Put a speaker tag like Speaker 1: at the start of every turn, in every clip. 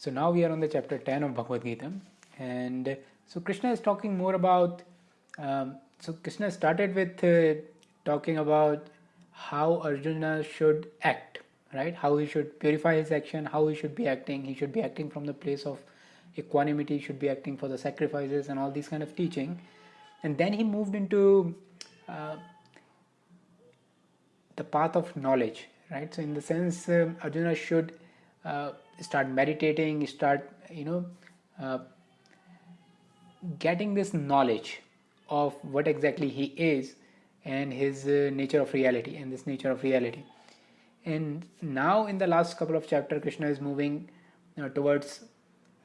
Speaker 1: So now we are on the chapter 10 of Bhagavad Gita, and so Krishna is talking more about. Um, so Krishna started with uh, talking about how Arjuna should act, right? How he should purify his action, how he should be acting. He should be acting from the place of equanimity, should be acting for the sacrifices, and all these kind of teaching. And then he moved into uh, the path of knowledge, right? So in the sense, uh, Arjuna should uh, start meditating, start, you know, uh, getting this knowledge of what exactly he is and his uh, nature of reality and this nature of reality. And now, in the last couple of chapters, Krishna is moving towards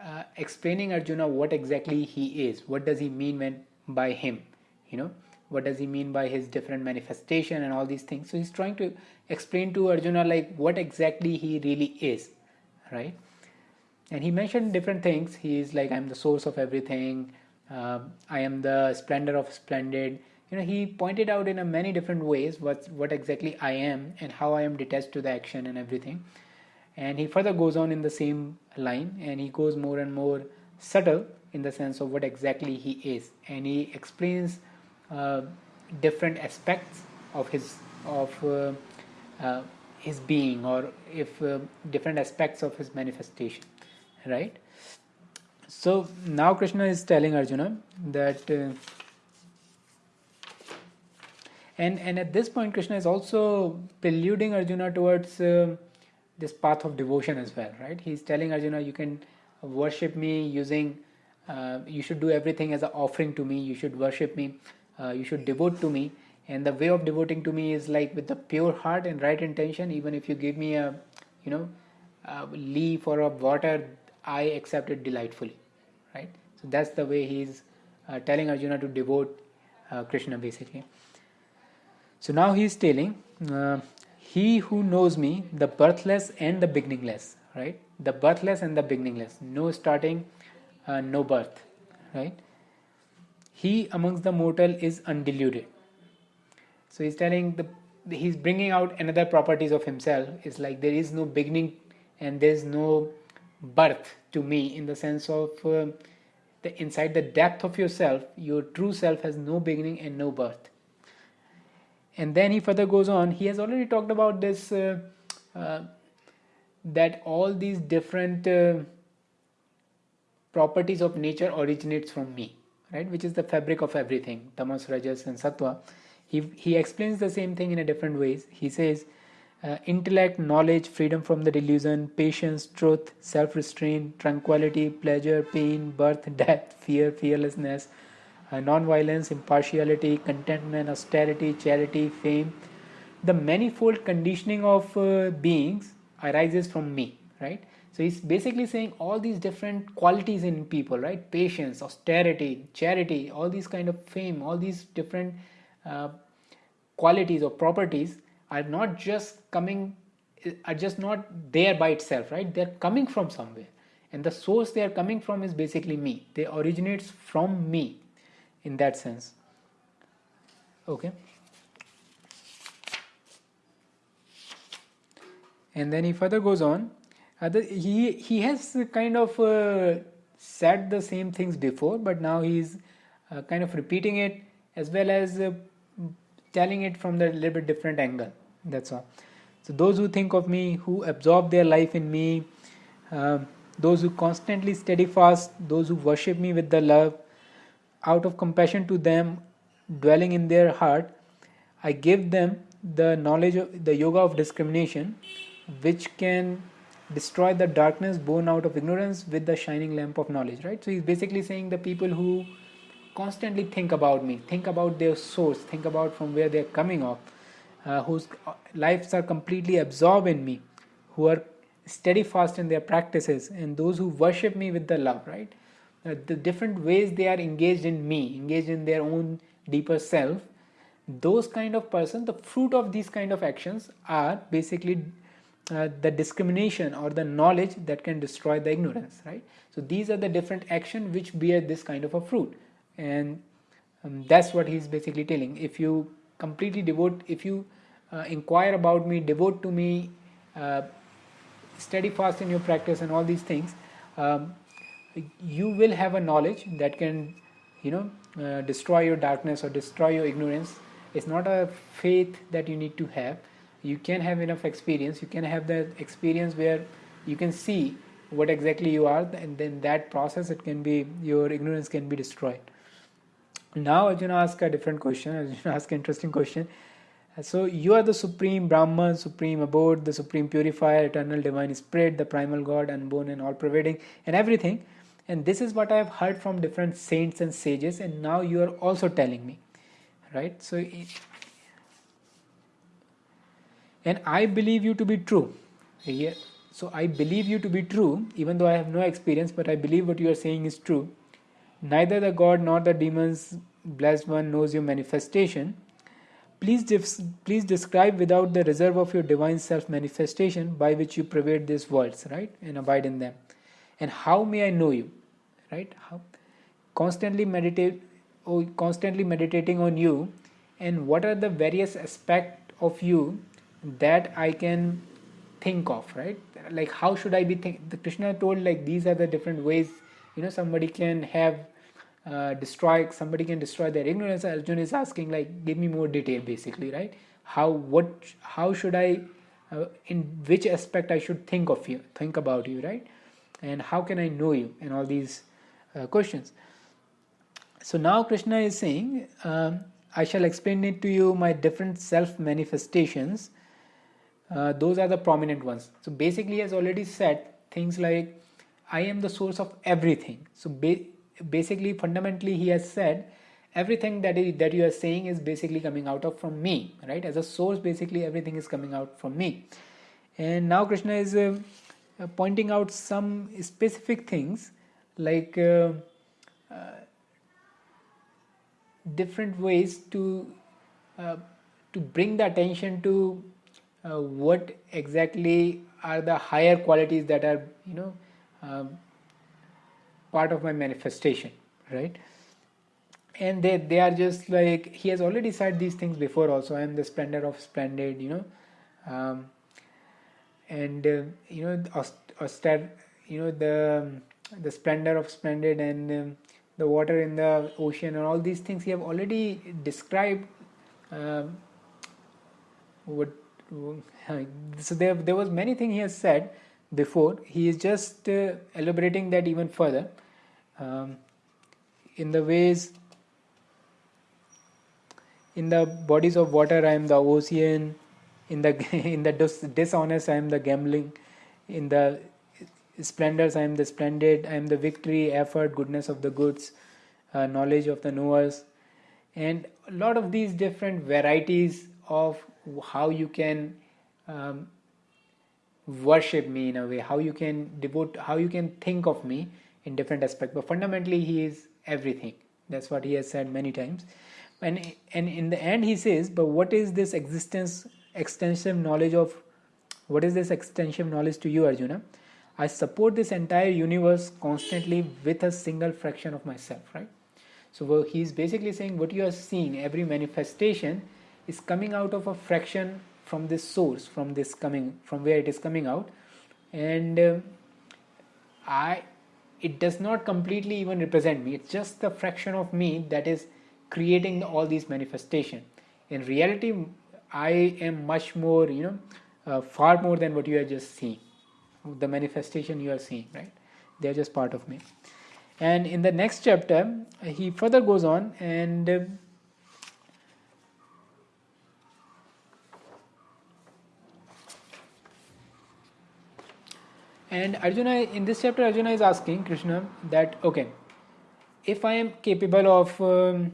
Speaker 1: uh, explaining Arjuna what exactly he is. What does he mean when by him? You know, what does he mean by his different manifestation and all these things. So he's trying to explain to Arjuna like what exactly he really is right? And he mentioned different things. He is like, I'm the source of everything. Uh, I am the splendor of splendid. You know, he pointed out in a many different ways what what exactly I am and how I am detached to the action and everything. And he further goes on in the same line, and he goes more and more subtle in the sense of what exactly he is, and he explains uh, different aspects of his of uh, uh his being or if uh, different aspects of his manifestation right? So now krishna is telling arjuna that uh, and and at this point krishna is also preluding arjuna towards uh, this path of devotion as well right? He's telling arjuna you can worship me using uh, you should do everything as an offering to me. You should worship me. Uh, you should devote to me and the way of devoting to me is like with the pure heart and right intention. Even if you give me a you know a leaf or a water i accept it delightfully right? So that's the way he's uh, telling arjuna to devote uh, krishna basically. So now he's telling uh, he who knows me the birthless and the beginningless right? The birthless and the beginningless. No starting uh, no birth right? He amongst the mortal is undiluted so he's telling the he's bringing out another properties of himself. It's like there is no beginning and there's no birth to me in the sense of uh, the inside the depth of yourself, your true self has no beginning and no birth. And then he further goes on. He has already talked about this uh, uh, that all these different uh, properties of nature originates from me, right? Which is the fabric of everything, tamas, rajas, and sattva he, he explains the same thing in a different ways. He says uh, intellect knowledge freedom from the delusion patience truth self-restraint tranquility pleasure pain birth death fear fearlessness uh, non-violence impartiality contentment austerity charity fame. The manifold conditioning of uh, beings arises from me right? So he's basically saying all these different qualities in people right? Patience austerity charity all these kind of fame all these different uh, qualities or properties are not just coming are just not there by itself right? They're coming from somewhere. And the source they are coming from is basically me. They originates from me in that sense. Okay. And then he further goes on. Uh, the, he he has kind of uh, said the same things before but now he's uh, kind of repeating it as well as uh, telling it from the little bit different angle. That's all. So those who think of me who absorb their life in me uh, those who constantly steady fast those who worship me with the love out of compassion to them dwelling in their heart i give them the knowledge of the yoga of discrimination which can destroy the darkness born out of ignorance with the shining lamp of knowledge right? So he's basically saying the people who constantly think about me, think about their source, think about from where they're coming off, uh, whose lives are completely absorbed in me, who are steadfast in their practices, and those who worship me with the love, right? Uh, the different ways they are engaged in me, engaged in their own deeper self, those kind of person, the fruit of these kind of actions are basically uh, the discrimination or the knowledge that can destroy the ignorance, right? So these are the different action which bear this kind of a fruit and um, that's what he's basically telling. If you completely devote if you uh, inquire about me devote to me uh, steady fast in your practice and all these things um, you will have a knowledge that can you know uh, destroy your darkness or destroy your ignorance. It's not a faith that you need to have. You can have enough experience. You can have the experience where you can see what exactly you are and then that process it can be your ignorance can be destroyed now arjuna ask a different question arjuna ask an interesting question. So you are the supreme brahman supreme abode the supreme purifier eternal divine spirit the primal god unborn and all pervading and everything. And this is what i have heard from different saints and sages and now you are also telling me right? So and i believe you to be true. Here so i believe you to be true even though i have no experience but i believe what you are saying is true neither the god nor the demons blessed one knows your manifestation please please describe without the reserve of your divine self manifestation by which you pervade these worlds right and abide in them and how may i know you right how constantly meditate or constantly meditating on you and what are the various aspects of you that I can think of, right? Like how should I be think? The Krishna told like these are the different ways. You know, somebody can have uh, destroy. Somebody can destroy their ignorance. Arjuna is asking like, give me more detail, basically, right? How what? How should I? Uh, in which aspect I should think of you, think about you, right? And how can I know you? And all these uh, questions. So now Krishna is saying, um, I shall explain it to you my different self manifestations. Uh, those are the prominent ones. So basically, has already said things like, I am the source of everything. So basically, fundamentally, he has said everything that, is, that you are saying is basically coming out of from me, right? As a source, basically, everything is coming out from me. And now Krishna is uh, pointing out some specific things like. Uh, uh different ways to uh, to bring the attention to uh, what exactly are the higher qualities that are you know um, part of my manifestation right? And they they are just like he has already said these things before also. I am the splendor of splendid you know. Um, and uh, you know austere you know the the splendor of splendid and um, the water in the ocean and all these things he have already described um, what so there, there was many things he has said before. He is just uh, elaborating that even further um, in the ways in the bodies of water i am the ocean in the in the dis- dishonest i am the gambling. In the splendors, I am the splendid, I am the victory, effort, goodness of the goods, uh, knowledge of the knowers, and a lot of these different varieties of how you can um, worship me in a way, how you can devote, how you can think of me in different aspects. But fundamentally, He is everything. That's what He has said many times. And, and in the end, He says, But what is this existence, extensive knowledge of, what is this extensive knowledge to you, Arjuna? I support this entire universe constantly with a single fraction of myself, right? So he's basically saying what you are seeing, every manifestation is coming out of a fraction from this source, from this coming, from where it is coming out, and uh, I, it does not completely even represent me. It's just the fraction of me that is creating all these manifestation. In reality, I am much more, you know, uh, far more than what you are just seeing the manifestation you are seeing, right? They are just part of me. And in the next chapter, he further goes on and and Arjuna in this chapter Arjuna is asking Krishna that okay if I am capable of um,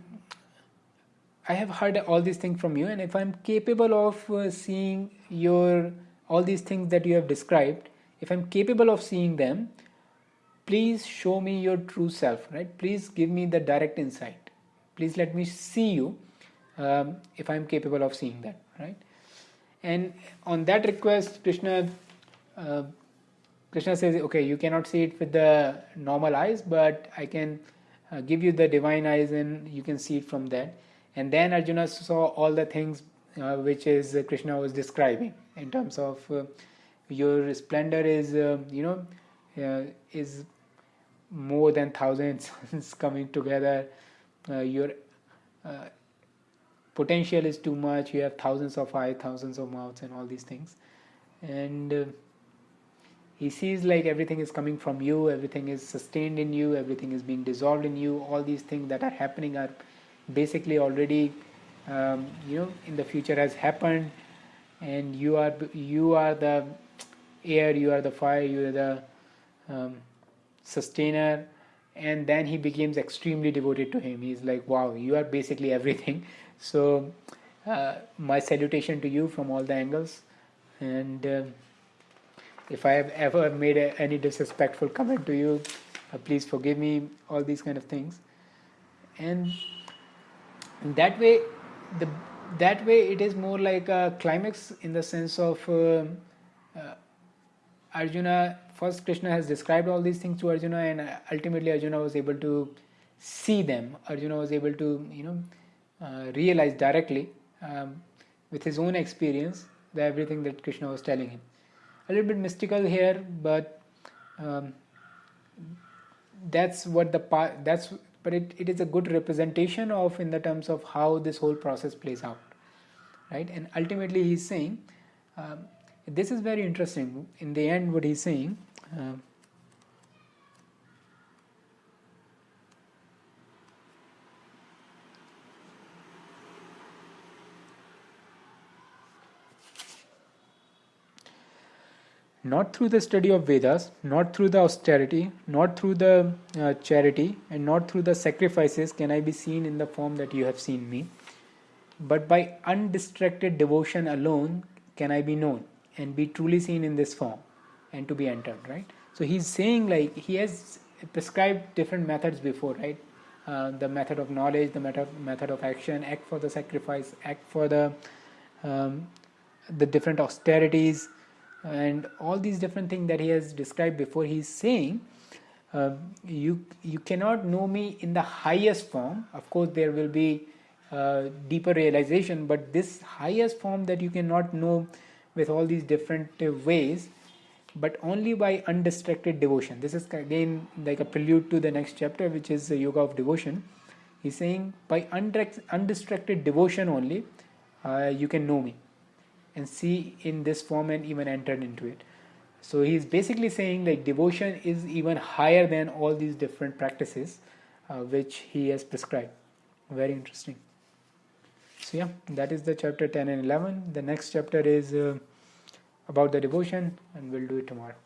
Speaker 1: I have heard all these things from you and if I am capable of uh, seeing your all these things that you have described if i'm capable of seeing them please show me your true self right? Please give me the direct insight. Please let me see you um, if i'm capable of seeing that right? And on that request krishna uh, krishna says okay you cannot see it with the normal eyes but i can uh, give you the divine eyes and you can see it from that. And then arjuna saw all the things uh, which is uh, krishna was describing in terms of uh, your splendor is uh, you know uh, is more than thousands coming together. Your potential is too much. You have thousands of eyes thousands of mouths and all these things. And he sees like everything is coming from you everything is sustained in you everything is being dissolved in you. All these things that are happening are basically already um, you know in the future has happened. And you are you are the air you are the fire you are the um, sustainer. And then he becomes extremely devoted to him. He's like wow you are basically everything. So uh, my salutation to you from all the angles. And uh, if i have ever made a, any disrespectful comment to you uh, please forgive me all these kind of things. And that way the that way it is more like a climax in the sense of uh, uh, Arjuna first Krishna has described all these things to Arjuna and ultimately Arjuna was able to see them. Arjuna was able to you know uh, realize directly um, with his own experience the everything that Krishna was telling him a little bit mystical here but um, that's what the part that's but it, it is a good representation of in the terms of how this whole process plays out right? And ultimately he's saying um, this is very interesting. In the end what he's saying uh, not through the study of Vedas, not through the austerity, not through the uh, charity, and not through the sacrifices can I be seen in the form that you have seen me, but by undistracted devotion alone can I be known and be truly seen in this form and to be entered, right? So he's saying like he has prescribed different methods before, right? Uh, the method of knowledge, the method method of action, act for the sacrifice, act for the um, the different austerities, and all these different things that he has described before he's saying uh, you you cannot know me in the highest form. Of course there will be uh, deeper realization but this highest form that you cannot know with all these different uh, ways but only by undistracted devotion. This is again like a prelude to the next chapter which is the yoga of devotion. He's saying by undistracted devotion only uh, you can know me and see in this form and even entered into it. So he's basically saying like devotion is even higher than all these different practices uh, which he has prescribed. Very interesting. So yeah, that is the chapter 10 and 11. The next chapter is uh, about the devotion and we'll do it tomorrow.